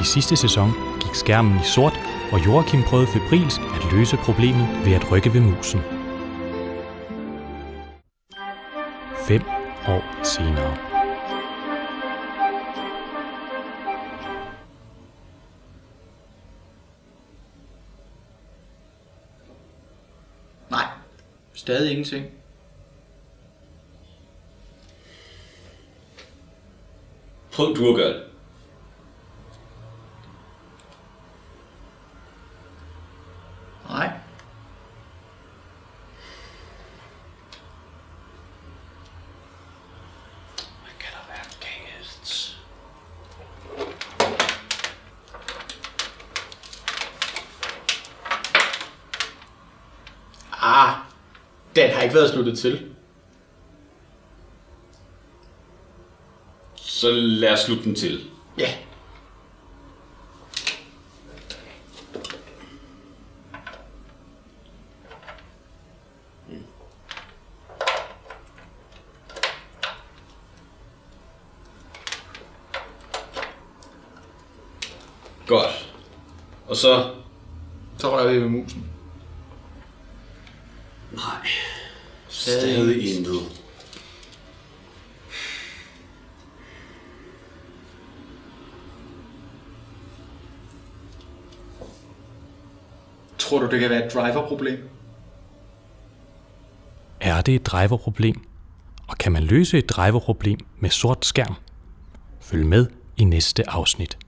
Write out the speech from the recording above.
I sidste sæson gik skærmen i sort, og Joachim prøvede febrilsk at løse problemet ved at rykke ved musen. Fem år senere. Nej, stadig ingenting. Prøv du at gøre det. Ah, den har ikke været sluttet til. Så lad os slutte den til. Ja. Godt. Og så... Så rører vi ved musen. Nej. Stadig intet. Tror du, det kan være et driverproblem? Er det et driverproblem? Og kan man løse et driverproblem med sort skærm? Følg med i næste afsnit.